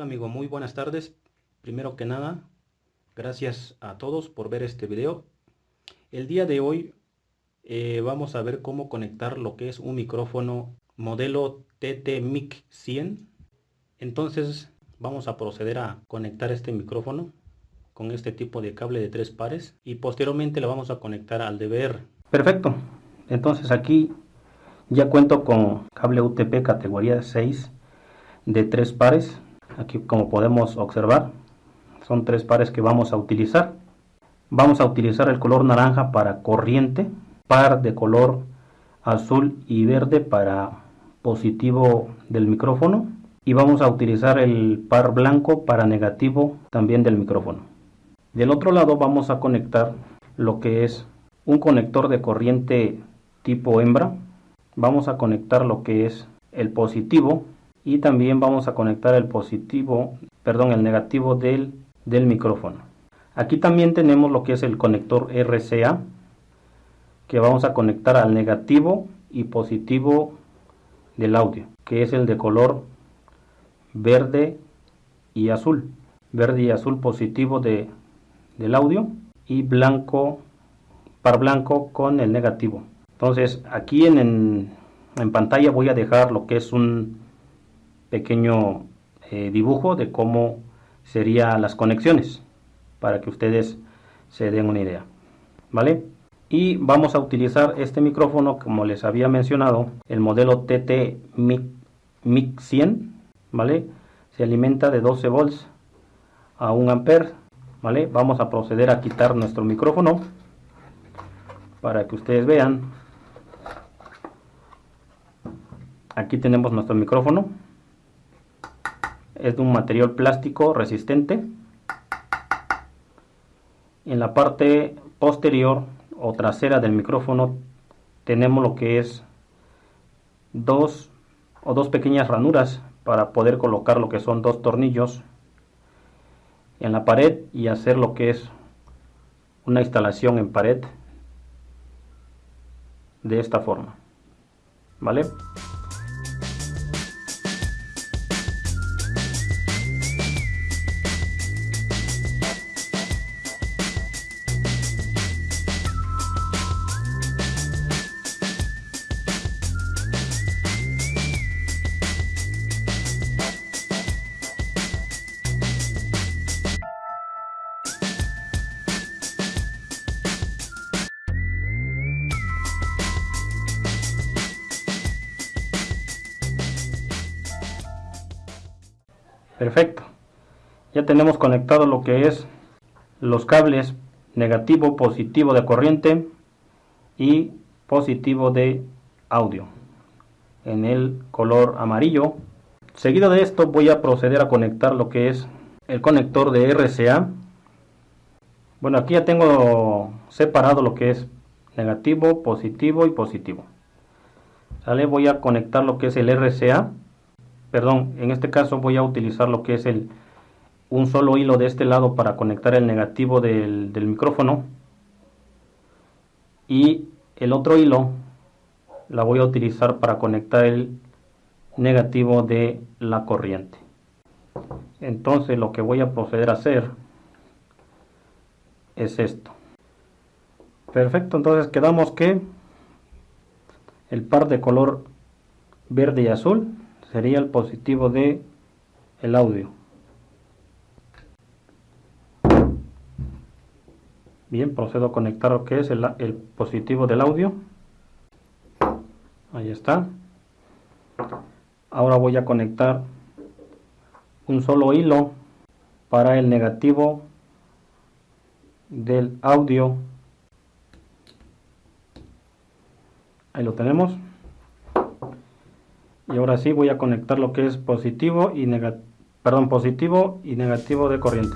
amigo? Muy buenas tardes. Primero que nada, gracias a todos por ver este video. El día de hoy eh, vamos a ver cómo conectar lo que es un micrófono modelo TT Mic 100. Entonces vamos a proceder a conectar este micrófono con este tipo de cable de tres pares y posteriormente lo vamos a conectar al DVR. Perfecto. Entonces aquí ya cuento con cable UTP categoría 6 de tres pares aquí como podemos observar son tres pares que vamos a utilizar. Vamos a utilizar el color naranja para corriente par de color azul y verde para positivo del micrófono. Y vamos a utilizar el par blanco para negativo también del micrófono. Del otro lado vamos a conectar lo que es un conector de corriente tipo hembra. Vamos a conectar lo que es el positivo y también vamos a conectar el positivo, perdón, el negativo del, del micrófono. Aquí también tenemos lo que es el conector RCA que vamos a conectar al negativo y positivo del audio, que es el de color verde y azul. Verde y azul positivo de, del audio y blanco, par blanco con el negativo. Entonces aquí en, en pantalla voy a dejar lo que es un, pequeño eh, dibujo de cómo serían las conexiones para que ustedes se den una idea vale y vamos a utilizar este micrófono como les había mencionado el modelo TT Mic, 100 vale se alimenta de 12 volts a 1 ampere vale vamos a proceder a quitar nuestro micrófono para que ustedes vean. Aquí tenemos nuestro micrófono es de un material plástico resistente. En la parte posterior o trasera del micrófono tenemos lo que es dos o dos pequeñas ranuras para poder colocar lo que son dos tornillos en la pared y hacer lo que es una instalación en pared de esta forma vale Perfecto. Ya tenemos conectado lo que es los cables negativo, positivo de corriente y positivo de audio en el color amarillo. Seguido de esto voy a proceder a conectar lo que es el conector de RCA. Bueno, aquí ya tengo separado lo que es negativo, positivo y positivo. ¿Sale? Voy a conectar lo que es el RCA perdón, en este caso voy a utilizar lo que es el un solo hilo de este lado para conectar el negativo del, micrófono. Y el otro hilo la voy a utilizar para conectar el negativo de la corriente. Entonces lo que voy a proceder a hacer es esto. Perfecto entonces quedamos que el par de color verde y azul sería el positivo de el audio. Bien, procedo a conectar lo que es el, el positivo del audio. Ahí está. Ahora voy a conectar un solo hilo para el negativo del audio. Ahí lo tenemos y ahora sí voy a conectar lo que es positivo y negativo perdón positivo y negativo de corriente.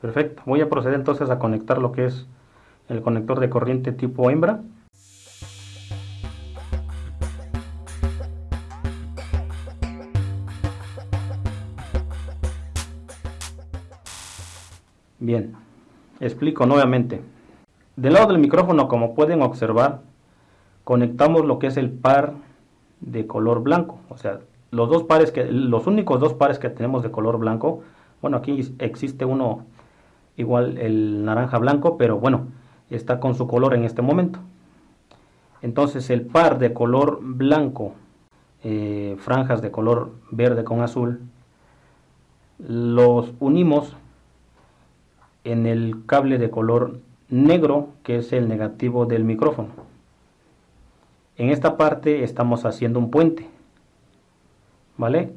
Perfecto. Voy a proceder entonces a conectar lo que es el conector de corriente tipo hembra Bien, explico nuevamente. Del lado del micrófono, como pueden observar, conectamos lo que es el par de color blanco. O sea, los dos pares que, los únicos dos pares que tenemos de color blanco, bueno, aquí existe uno igual el naranja blanco, pero bueno, está con su color en este momento. Entonces el par de color blanco, eh, franjas de color verde con azul, los unimos en el cable de color negro que es el negativo del micrófono. En esta parte estamos haciendo un puente. ¿Vale?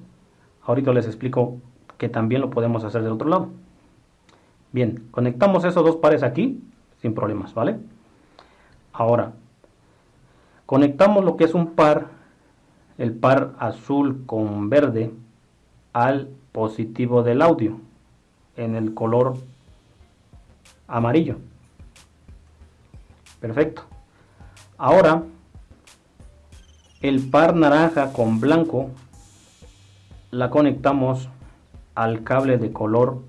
Ahorita les explico que también lo podemos hacer del otro lado. Bien, conectamos esos dos pares aquí sin problemas, ¿vale? Ahora, conectamos lo que es un par, el par azul con verde, al positivo del audio en el color amarillo. Perfecto. Ahora, el par naranja con blanco la conectamos al cable de color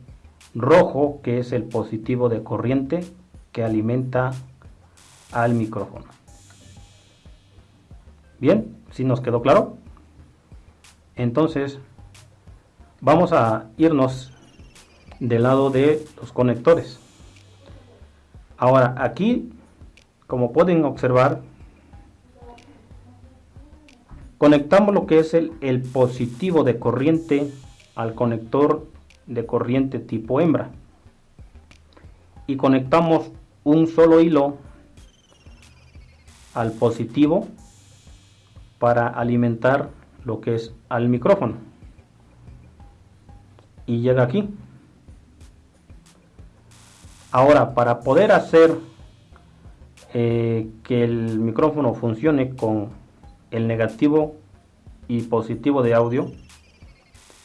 rojo que es el positivo de corriente que alimenta al micrófono. Bien, si nos quedó claro. Entonces, vamos a irnos del lado de los conectores. Ahora, aquí, como pueden observar, conectamos lo que es el, positivo de corriente al conector de corriente tipo hembra. Y conectamos un solo hilo al positivo para alimentar lo que es al micrófono. Y llega aquí ahora para poder hacer eh, que el micrófono funcione con el negativo y positivo de audio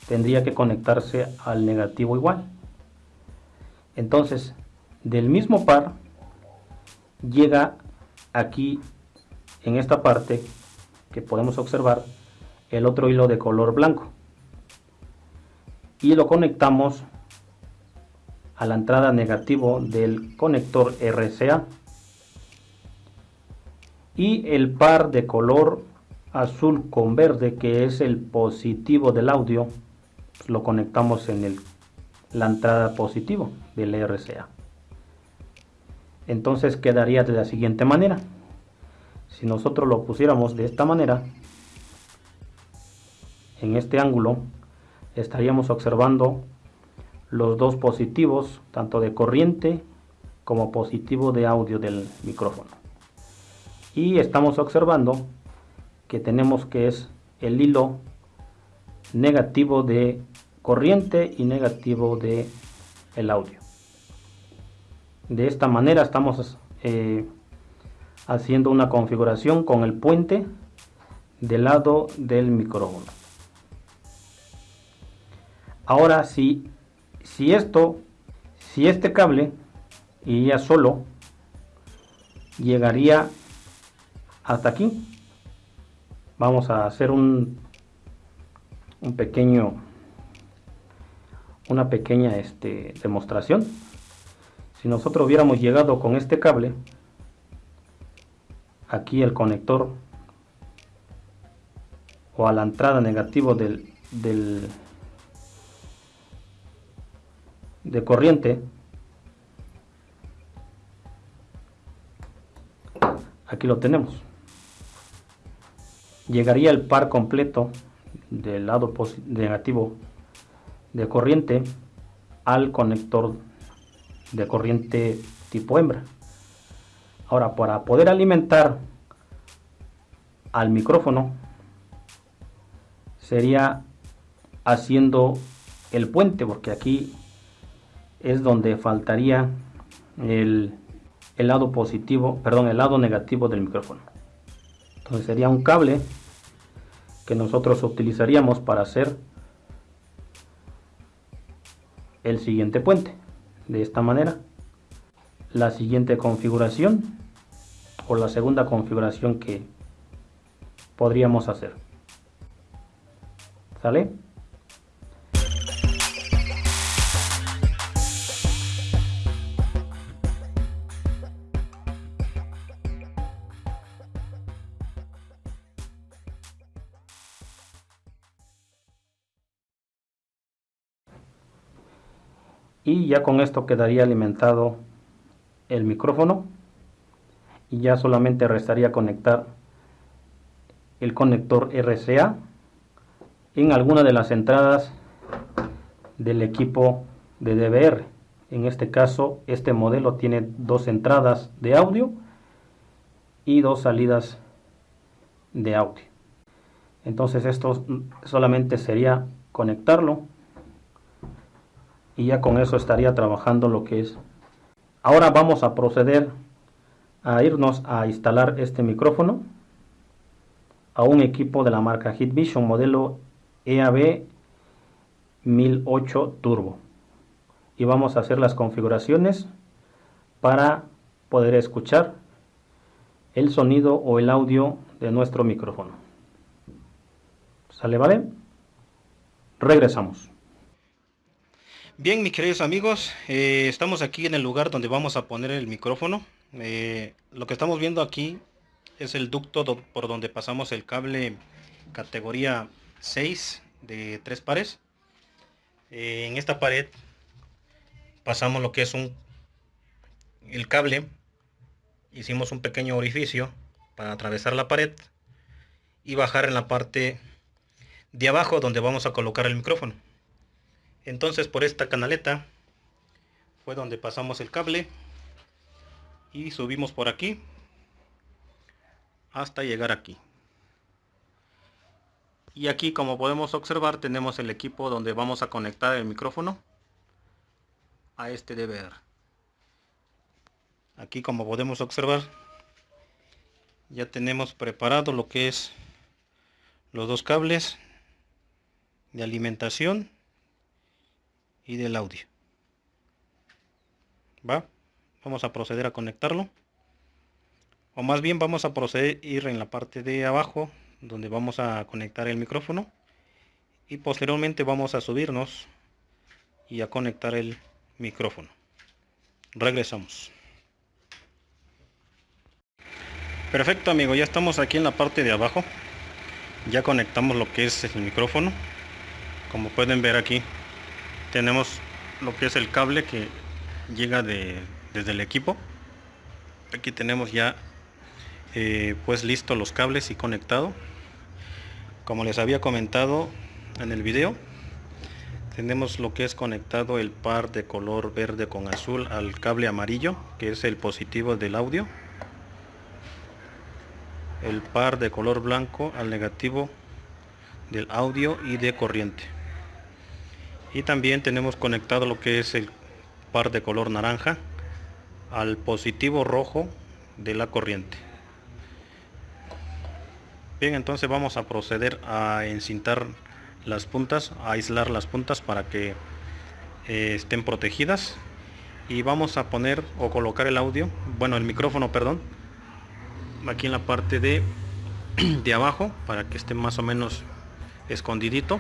tendría que conectarse al negativo igual. Entonces, del mismo par llega aquí en esta parte que podemos observar el otro hilo de color blanco y lo conectamos a la entrada negativo del conector RCA y el par de color azul con verde que es el positivo del audio lo conectamos en el, la entrada positivo del RCA. Entonces quedaría de la siguiente manera. Si nosotros lo pusiéramos de esta manera, en este ángulo, estaríamos observando los dos positivos, tanto de corriente como positivo de audio del micrófono. Y estamos observando que tenemos que es el hilo negativo de corriente y negativo de el audio. De esta manera estamos eh, haciendo una configuración con el puente del lado del micrófono. Ahora si, si esto, si este cable iría solo, llegaría hasta aquí. Vamos a hacer un un pequeño una pequeña este, demostración si nosotros hubiéramos llegado con este cable aquí el conector o a la entrada negativo del, del de corriente aquí lo tenemos llegaría el par completo del lado negativo de corriente al conector de corriente tipo hembra. Ahora, para poder alimentar al micrófono, sería haciendo el puente, porque aquí es donde faltaría el, el lado positivo, perdón, el lado negativo del micrófono. Entonces sería un cable que nosotros utilizaríamos para hacer el siguiente puente de esta manera la siguiente configuración o la segunda configuración que podríamos hacer ¿sale? Y ya con esto quedaría alimentado el micrófono y ya solamente restaría conectar el conector RCA en alguna de las entradas del equipo de DVR en este caso este modelo tiene dos entradas de audio y dos salidas de audio. Entonces esto solamente sería conectarlo y ya con eso estaría trabajando lo que es ahora vamos a proceder a irnos a instalar este micrófono a un equipo de la marca Hitvision modelo EAB 1008 Turbo y vamos a hacer las configuraciones para poder escuchar el sonido o el audio de nuestro micrófono. ¿Sale, vale? Regresamos. Bien, mis queridos amigos, eh, estamos aquí en el lugar donde vamos a poner el micrófono. Eh, lo que estamos viendo aquí es el ducto por donde pasamos el cable categoría 6 de tres pares. Eh, en esta pared pasamos lo que es un el cable. Hicimos un pequeño orificio para atravesar la pared y bajar en la parte de abajo donde vamos a colocar el micrófono. Entonces por esta canaleta fue donde pasamos el cable y subimos por aquí hasta llegar aquí. Y aquí como podemos observar tenemos el equipo donde vamos a conectar el micrófono a este DVR. Aquí como podemos observar ya tenemos preparado lo que es los dos cables de alimentación y del audio. ¿Va? Vamos a proceder a conectarlo. O más bien vamos a proceder ir en la parte de abajo donde vamos a conectar el micrófono. Y posteriormente vamos a subirnos y a conectar el micrófono. Regresamos. Perfecto amigo, ya estamos aquí en la parte de abajo. Ya conectamos lo que es el micrófono. Como pueden ver aquí tenemos lo que es el cable que llega de, desde el equipo. Aquí tenemos ya eh, pues listo los cables y conectado. Como les había comentado en el video tenemos lo que es conectado el par de color verde con azul al cable amarillo que es el positivo del audio. El par de color blanco al negativo del audio y de corriente y también tenemos conectado lo que es el par de color naranja al positivo rojo de la corriente. Bien entonces vamos a proceder a encintar las puntas a aislar las puntas para que eh, estén protegidas. Y vamos a poner o colocar el audio bueno el micrófono perdón aquí en la parte de de abajo para que esté más o menos escondidito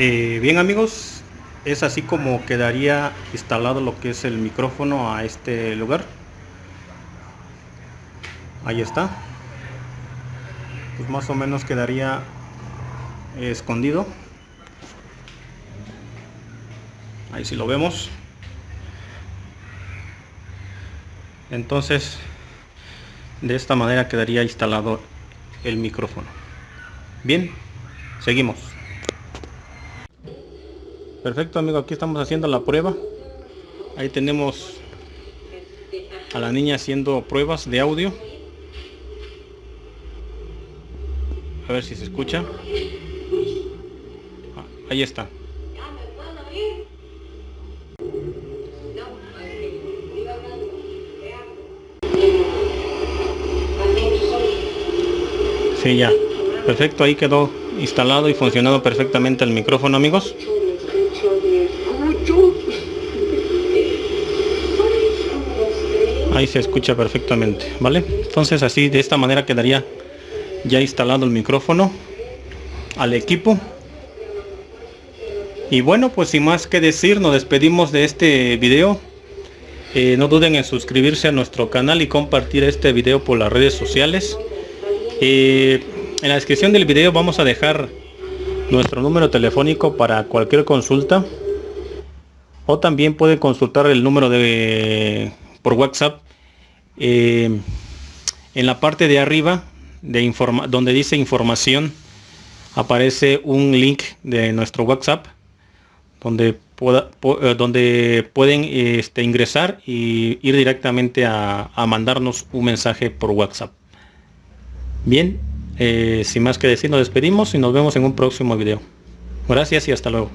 Eh, bien amigos, es así como quedaría instalado lo que es el micrófono a este lugar. Ahí está. Pues más o menos quedaría escondido. Ahí sí lo vemos. Entonces, de esta manera quedaría instalado el micrófono. Bien, seguimos. Perfecto amigo, aquí estamos haciendo la prueba. Ahí tenemos a la niña haciendo pruebas de audio. A ver si se escucha. Ah, ahí está. Sí, ya. Perfecto, ahí quedó instalado y funcionando perfectamente el micrófono amigos. Ahí se escucha perfectamente vale entonces así de esta manera quedaría ya instalado el micrófono al equipo. Y bueno pues sin más que decir nos despedimos de este video. Eh, no duden en suscribirse a nuestro canal y compartir este video por las redes sociales. Eh, en la descripción del video vamos a dejar nuestro número telefónico para cualquier consulta. O también pueden consultar el número de por WhatsApp eh, en la parte de arriba donde dice información aparece un link de nuestro WhatsApp donde, eh, pueden este, ingresar y ir directamente a, mandarnos un mensaje por WhatsApp. Bien, eh, sin más que decir, nos despedimos y nos vemos en un próximo video. Gracias y hasta luego.